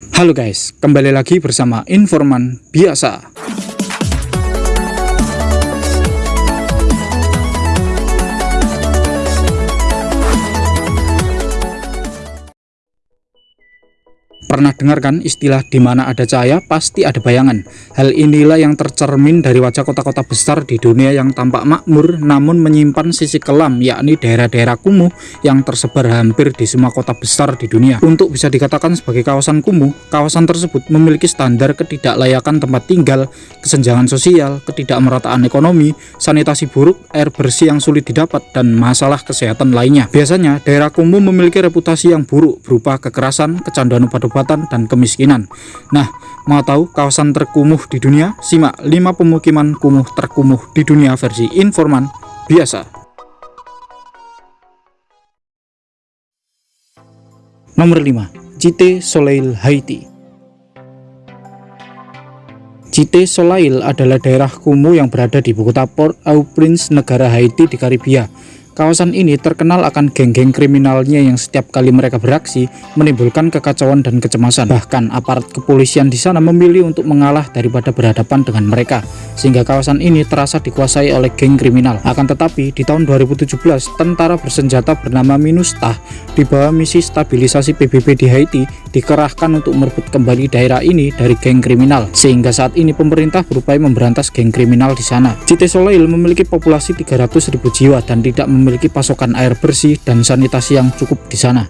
Halo guys, kembali lagi bersama Informan Biasa. Pernah dengar kan istilah di mana ada cahaya pasti ada bayangan. Hal inilah yang tercermin dari wajah kota-kota besar di dunia yang tampak makmur namun menyimpan sisi kelam yakni daerah-daerah kumuh yang tersebar hampir di semua kota besar di dunia. Untuk bisa dikatakan sebagai kawasan kumuh, kawasan tersebut memiliki standar ketidaklayakan tempat tinggal, kesenjangan sosial, ketidakmerataan ekonomi, sanitasi buruk, air bersih yang sulit didapat, dan masalah kesehatan lainnya. Biasanya, daerah kumuh memiliki reputasi yang buruk berupa kekerasan, kecanduan obat-obatan, dan kemiskinan. Nah, mau tahu kawasan terkumuh di dunia? Simak 5 pemukiman kumuh terkumuh di dunia versi informan biasa. Nomor 5. Cite Soleil Haiti Cite Soleil adalah daerah kumuh yang berada di ibu kota Port-au-Prince, negara Haiti di Karibia. Kawasan ini terkenal akan geng-geng kriminalnya yang setiap kali mereka beraksi menimbulkan kekacauan dan kecemasan. Bahkan aparat kepolisian di sana memilih untuk mengalah daripada berhadapan dengan mereka, sehingga kawasan ini terasa dikuasai oleh geng kriminal. Akan tetapi di tahun 2017, tentara bersenjata bernama MINUSTA di bawah misi stabilisasi PBB di Haiti dikerahkan untuk merebut kembali daerah ini dari geng kriminal, sehingga saat ini pemerintah berupaya memberantas geng kriminal di sana. Cite Soleil memiliki populasi 300.000 jiwa dan tidak memiliki pasokan air bersih dan sanitasi yang cukup di sana.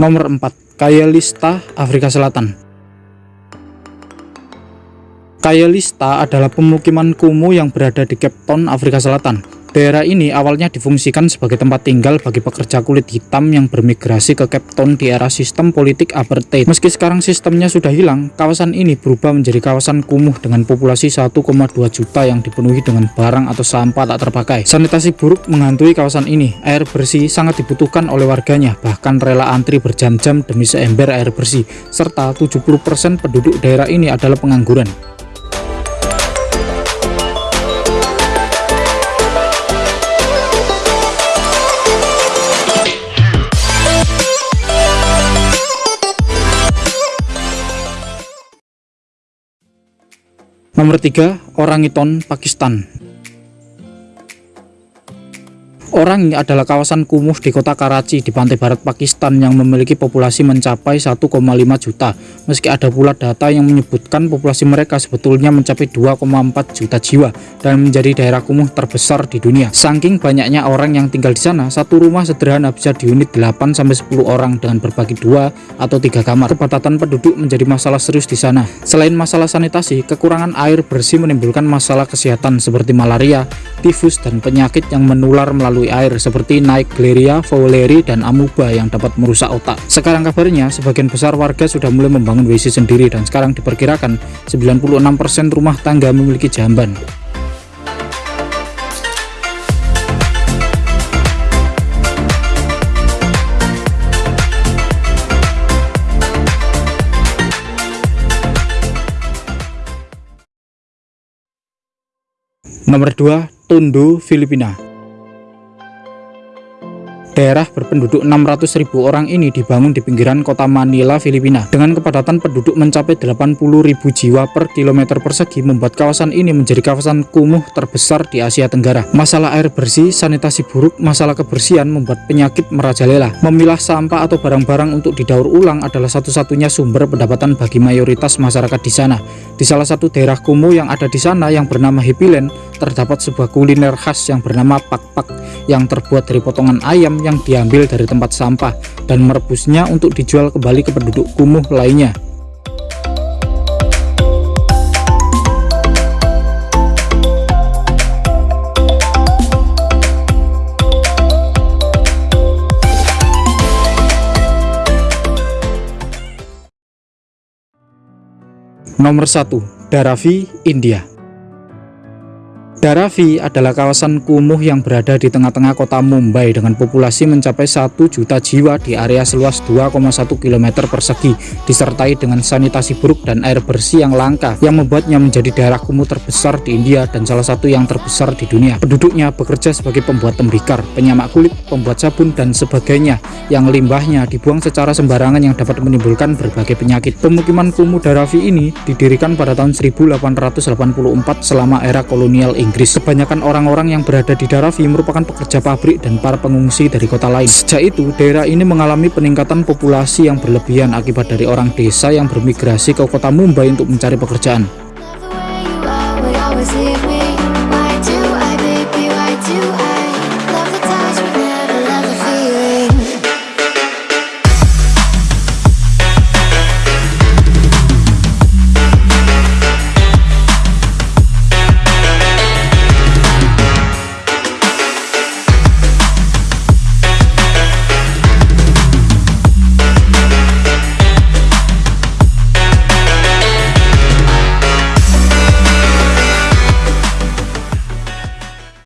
Nomor 4. Kayalista, Afrika Selatan Kayalista adalah pemukiman kumuh yang berada di Cape Town, Afrika Selatan. Daerah ini awalnya difungsikan sebagai tempat tinggal bagi pekerja kulit hitam yang bermigrasi ke Cape Town di era sistem politik apartheid. Meski sekarang sistemnya sudah hilang, kawasan ini berubah menjadi kawasan kumuh dengan populasi 1,2 juta yang dipenuhi dengan barang atau sampah tak terpakai. Sanitasi buruk menghantui kawasan ini. Air bersih sangat dibutuhkan oleh warganya, bahkan rela antri berjam-jam demi seember air bersih, serta 70% penduduk daerah ini adalah pengangguran. Nomor 3, Orangiton, Pakistan. Orang adalah kawasan kumuh di kota Karachi di pantai barat Pakistan yang memiliki populasi mencapai 1,5 juta. Meski ada pula data yang menyebutkan populasi mereka sebetulnya mencapai 2,4 juta jiwa dan menjadi daerah kumuh terbesar di dunia. Saking banyaknya orang yang tinggal di sana, satu rumah sederhana bisa diunit 8-10 orang dengan berbagi dua atau tiga kamar. Kepadatan penduduk menjadi masalah serius di sana. Selain masalah sanitasi, kekurangan air bersih menimbulkan masalah kesehatan seperti malaria, tifus, dan penyakit yang menular melalui melalui air seperti Naegleria, fowleri, dan amuba yang dapat merusak otak. Sekarang kabarnya sebagian besar warga sudah mulai membangun WC sendiri dan sekarang diperkirakan 96% rumah tangga memiliki jamban. Nomor 2, Tondo, Filipina. Daerah berpenduduk 600.000 orang ini dibangun di pinggiran kota Manila, Filipina. Dengan kepadatan penduduk mencapai 80.000 jiwa per kilometer persegi membuat kawasan ini menjadi kawasan kumuh terbesar di Asia Tenggara. Masalah air bersih, sanitasi buruk, masalah kebersihan membuat penyakit merajalela. Memilah sampah atau barang-barang untuk didaur ulang adalah satu-satunya sumber pendapatan bagi mayoritas masyarakat di sana. Di salah satu daerah kumuh yang ada di sana yang bernama Hipilen, terdapat sebuah kuliner khas yang bernama pak-pak yang terbuat dari potongan ayam yang diambil dari tempat sampah dan merebusnya untuk dijual kembali ke penduduk kumuh lainnya. Nomor 1. Dharavi, India Dharavi adalah kawasan kumuh yang berada di tengah-tengah kota Mumbai dengan populasi mencapai 1 juta jiwa di area seluas 2,1 km persegi disertai dengan sanitasi buruk dan air bersih yang langka yang membuatnya menjadi daerah kumuh terbesar di India dan salah satu yang terbesar di dunia. Penduduknya bekerja sebagai pembuat tembikar, penyamak kulit, pembuat sabun dan sebagainya yang limbahnya dibuang secara sembarangan yang dapat menimbulkan berbagai penyakit. Pemukiman kumuh Dharavi ini didirikan pada tahun 1884 selama era kolonial Inggris. Inggris. Kebanyakan orang-orang yang berada di Darafi merupakan pekerja pabrik dan para pengungsi dari kota lain. Sejak itu, daerah ini mengalami peningkatan populasi yang berlebihan akibat dari orang desa yang bermigrasi ke kota Mumbai untuk mencari pekerjaan.